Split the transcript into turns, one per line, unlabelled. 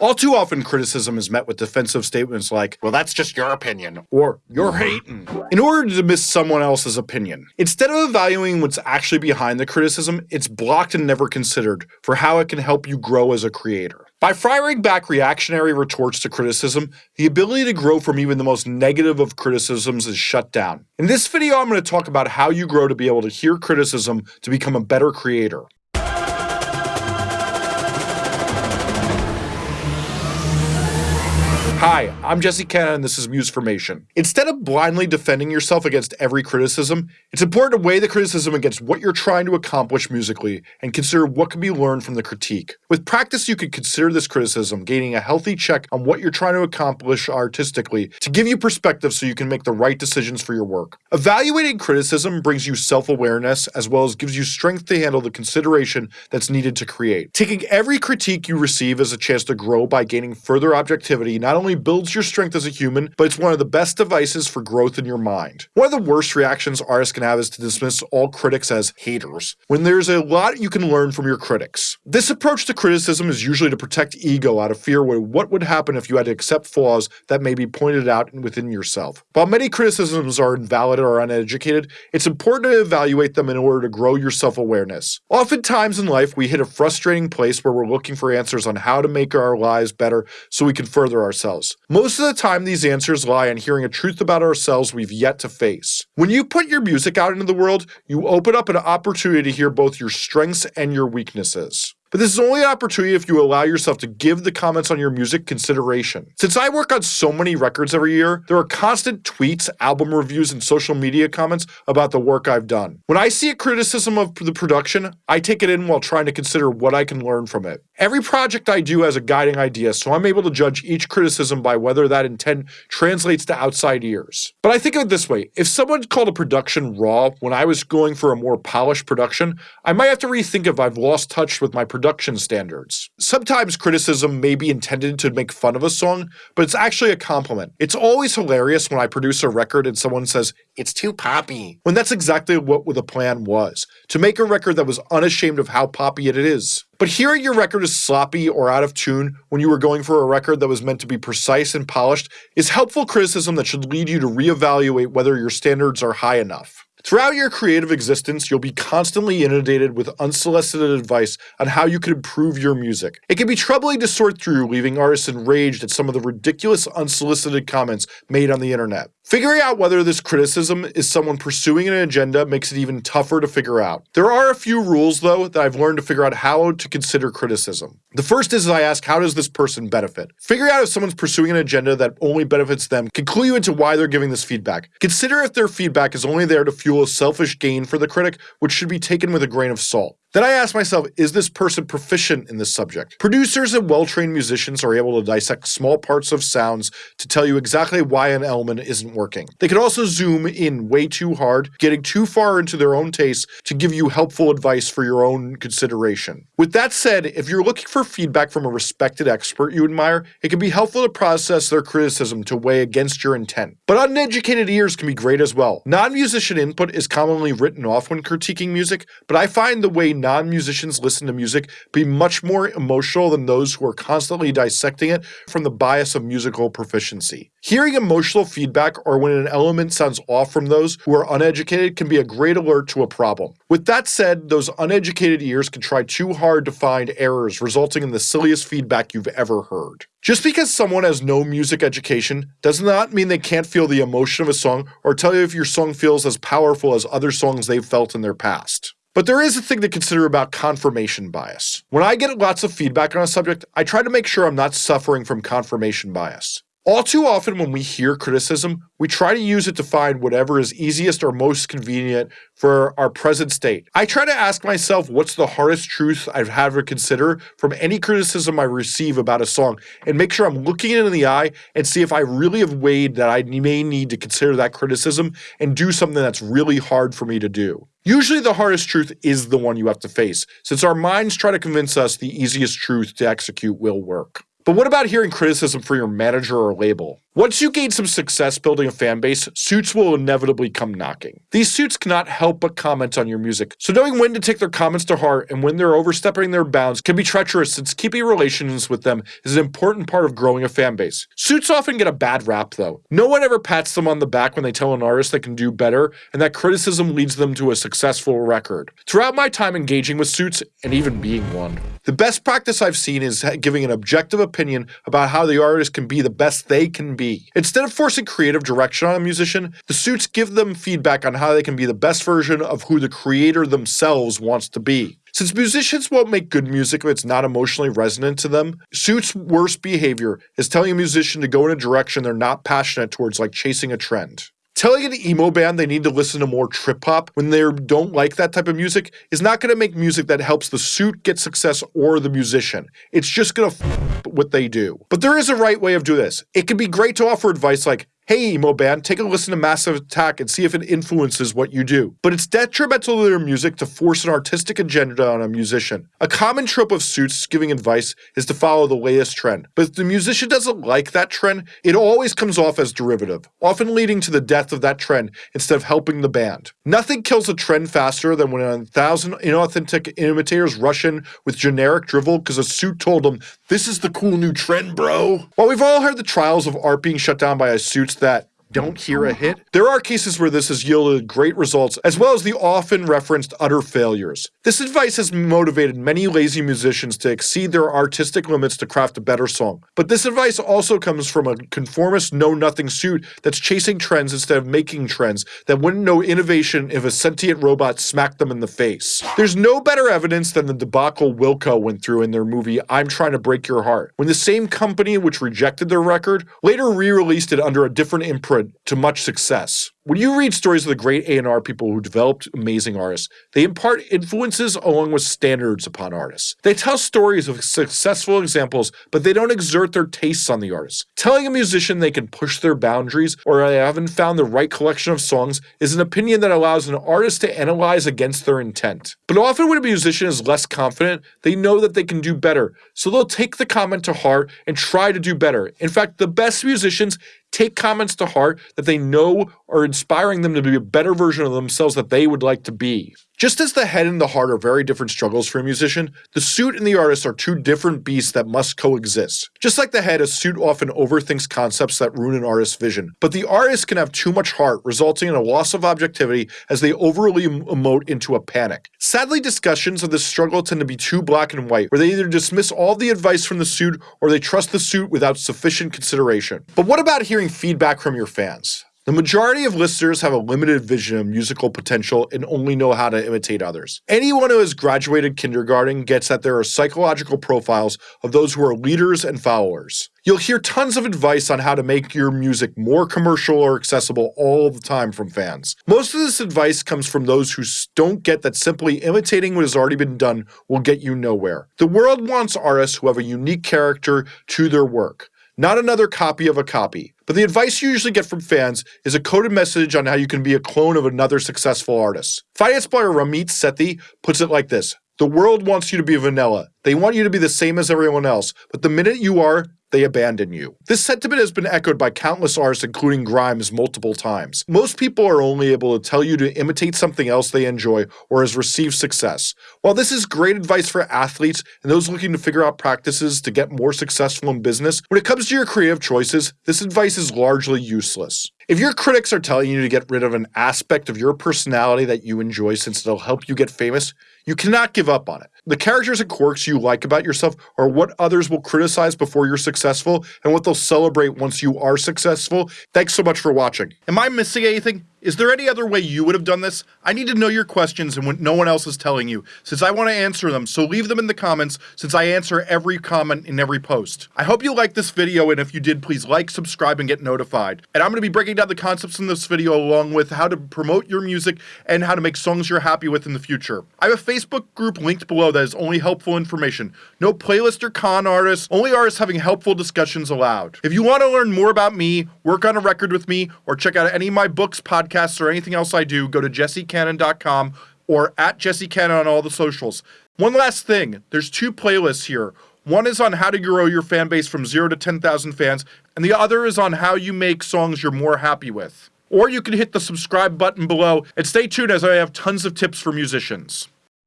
All too often, criticism is met with defensive statements like, well, that's just your opinion, or you're mm-hmm. hating, in order to dismiss someone else's opinion. Instead of evaluating what's actually behind the criticism, it's blocked and never considered for how it can help you grow as a creator. By firing back reactionary retorts to criticism, the ability to grow from even the most negative of criticisms is shut down. In this video, I'm going to talk about how you grow to be able to hear criticism to become a better creator. Hi, I'm Jesse Cannon and this is Musformation. Instead of blindly defending yourself against every criticism, it's important to weigh the criticism against what you're trying to accomplish musically and consider what can be learned from the critique. With practice, you can consider this criticism, gaining a healthy check on what you're trying to accomplish artistically to give you perspective so you can make the right decisions for your work. Evaluating criticism brings you self-awareness as well as gives you strength to handle the consideration that's needed to create. Taking every critique you receive as a chance to grow by gaining further objectivity not only only builds your strength as a human, but it's one of the best devices for growth in your mind. One of the worst reactions artists can have is to dismiss all critics as haters, when there's a lot you can learn from your critics. This approach to criticism is usually to protect ego out of fear of what would happen if you had to accept flaws that may be pointed out within yourself. While many criticisms are invalid or uneducated, it's important to evaluate them in order to grow your self-awareness. Oftentimes in life, we hit a frustrating place where we're looking for answers on how to make our lives better so we can further ourselves Most of the time, these answers lie in hearing a truth about ourselves we've yet to face. When you put your music out into the world, you open up an opportunity to hear both your strengths and your weaknesses. But this is only an opportunity if you allow yourself to give the comments on your music consideration. Since I work on so many records every year, there are constant tweets, album reviews, and social media comments about the work I've done. When I see a criticism of the production, I take it in while trying to consider what I can learn from it. Every project I do has a guiding idea, so I'm able to judge each criticism by whether that intent translates to outside ears. But I think of it this way, if someone called a production raw when I was going for a more polished production, I might have to rethink if I've lost touch with my production standards. Sometimes criticism may be intended to make fun of a song, but it's actually a compliment. It's always hilarious when I produce a record and someone says, it's too poppy, when that's exactly what the plan was, to make a record that was unashamed of how poppy it is. But hearing your record is sloppy or out of tune when you were going for a record that was meant to be precise and polished is helpful criticism that should lead you to reevaluate whether your standards are high enough. Throughout your creative existence, you'll be constantly inundated with unsolicited advice on how you could improve your music. It can be troubling to sort through, leaving artists enraged at some of the ridiculous unsolicited comments made on the internet. Figuring out whether this criticism is someone pursuing an agenda makes it even tougher to figure out. There are a few rules, though, that I've learned to figure out how to consider criticism. The first is I ask, how does this person benefit? Figuring out if someone's pursuing an agenda that only benefits them can clue you into why they're giving this feedback. Consider if their feedback is only there to fuel a selfish gain for the critic, which should be taken with a grain of salt. Then I ask myself, is this person proficient in this subject? Producers and well-trained musicians are able to dissect small parts of sounds to tell you exactly why an element isn't working. They can also zoom in way too hard, getting too far into their own taste to give you helpful advice for your own consideration. With that said, if you're looking for feedback from a respected expert you admire, it can be helpful to process their criticism to weigh against your intent. But uneducated ears can be great as well. Non-musician input is commonly written off when critiquing music, but I find the way non-musicians listen to music be much more emotional than those who are constantly dissecting it from the bias of musical proficiency. Hearing emotional feedback or when an element sounds off from those who are uneducated can be a great alert to a problem. With that said, those uneducated ears can try too hard to find errors resulting in the silliest feedback you've ever heard. Just because someone has no music education does not mean they can't feel the emotion of a song or tell you if your song feels as powerful as other songs they've felt in their past. But there is a thing to consider about confirmation bias. When I get lots of feedback on a subject, I try to make sure I'm not suffering from confirmation bias. All too often when we hear criticism, we try to use it to find whatever is easiest or most convenient for our present state. I try to ask myself what's the hardest truth I've had to consider from any criticism I receive about a song and make sure I'm looking it in the eye and see if I really have weighed that I may need to consider that criticism and do something that's really hard for me to do. Usually the hardest truth is the one you have to face, since our minds try to convince us the easiest truth to execute will work. But what about hearing criticism from your manager or label? Once you gain some success building a fan base, suits will inevitably come knocking. These suits cannot help but comment on your music, so knowing when to take their comments to heart and when they're overstepping their bounds can be treacherous since keeping relations with them is an important part of growing a fan base. Suits often get a bad rap though. No one ever pats them on the back when they tell an artist they can do better, and that criticism leads them to a successful record. Throughout my time engaging with suits, and even being one, the best practice I've seen is giving an objective opinion about how the artist can be the best they can be. Instead of forcing creative direction on a musician, the suits give them feedback on how they can be the best version of who the creator themselves wants to be. Since musicians won't make good music if it's not emotionally resonant to them, Suits' worst behavior is telling a musician to go in a direction they're not passionate towards, like chasing a trend. Telling an emo band they need to listen to more trip hop when they don't like that type of music is not going to make music that helps the suit get success or the musician. It's just going to what they do. But there is a right way of doing this. It can be great to offer advice like, hey, emo band, take a listen to Massive Attack and see if it influences what you do. But it's detrimental to their music to force an artistic agenda on a musician. A common trope of suits giving advice is to follow the latest trend. But if the musician doesn't like that trend, it always comes off as derivative, often leading to the death of that trend instead of helping the band. Nothing kills a trend faster than when a thousand inauthentic imitators rush in with generic drivel because a suit told them, this is the cool new trend, bro. While we've all heard the trials of art being shut down by a suits that don't hear a hit. There are cases where this has yielded great results, as well as the often referenced utter failures. This advice has motivated many lazy musicians to exceed their artistic limits to craft a better song. But this advice also comes from a conformist know-nothing suit that's chasing trends instead of making trends that wouldn't know innovation if a sentient robot smacked them in the face. There's no better evidence than the debacle Wilco went through in their movie I'm Trying to Break Your Heart, when the same company which rejected their record later re-released it under a different imprint to much success. When you read stories of the great A&R people who developed amazing artists, they impart influences along with standards upon artists. They tell stories of successful examples, but they don't exert their tastes on the artists. Telling a musician they can push their boundaries or they haven't found the right collection of songs is an opinion that allows an artist to analyze against their intent. But often when a musician is less confident, they know that they can do better, so they'll take the comment to heart and try to do better. In fact, the best musicians take comments to heart that they know are inspiring them to be a better version of themselves that they would like to be. Just as the head and the heart are very different struggles for a musician, the suit and the artist are two different beasts that must coexist. Just like the head, a suit often overthinks concepts that ruin an artist's vision, but the artist can have too much heart, resulting in a loss of objectivity as they overly emote into a panic. Sadly, discussions of this struggle tend to be too black and white, where they either dismiss all the advice from the suit or they trust the suit without sufficient consideration. But what about hearing feedback from your fans? The majority of listeners have a limited vision of musical potential and only know how to imitate others. Anyone who has graduated kindergarten gets that there are psychological profiles of those who are leaders and followers. You'll hear tons of advice on how to make your music more commercial or accessible all the time from fans. Most of this advice comes from those who don't get that simply imitating what has already been done will get you nowhere. The world wants artists who have a unique character to their work not another copy of a copy. But the advice you usually get from fans is a coded message on how you can be a clone of another successful artist. Finance buyer Ramit Sethi puts it like this The world wants you to be vanilla. They want you to be the same as everyone else, but the minute you are, they abandon you. This sentiment has been echoed by countless artists including Grimes multiple times. Most people are only able to tell you to imitate something else they enjoy or has received success. While this is great advice for athletes and those looking to figure out practices to get more successful in business, when it comes to your creative choices, this advice is largely useless. If your critics are telling you to get rid of an aspect of your personality that you enjoy since it'll help you get famous, you cannot give up on it. The characters and quirks you like about yourself are what others will criticize before you're successful and what they'll celebrate once you are successful. Thanks so much for watching. Am I missing anything? Is there any other way you would have done this? I need to know your questions and what no one else is telling you, since I want to answer them, so leave them in the comments, since I answer every comment in every post. I hope you liked this video, and if you did, please like, subscribe, and get notified. And I'm going to be breaking down the concepts in this video along with how to promote your music and how to make songs you're happy with in the future. I have a Facebook group linked below that is only helpful information. No playlist or con artists, only artists having helpful discussions allowed. If you want to learn more about me, work on a record with me, or check out any of my books, podcasts, podcasts or anything else I do, go to jessecannon.com or at jessecannon on all the socials. One last thing, there's two playlists here. One is on how to grow your fan base from 0 to 10,000 fans, and the other is on how you make songs you're more happy with. Or you can hit the subscribe button below and stay tuned as I have tons of tips for musicians.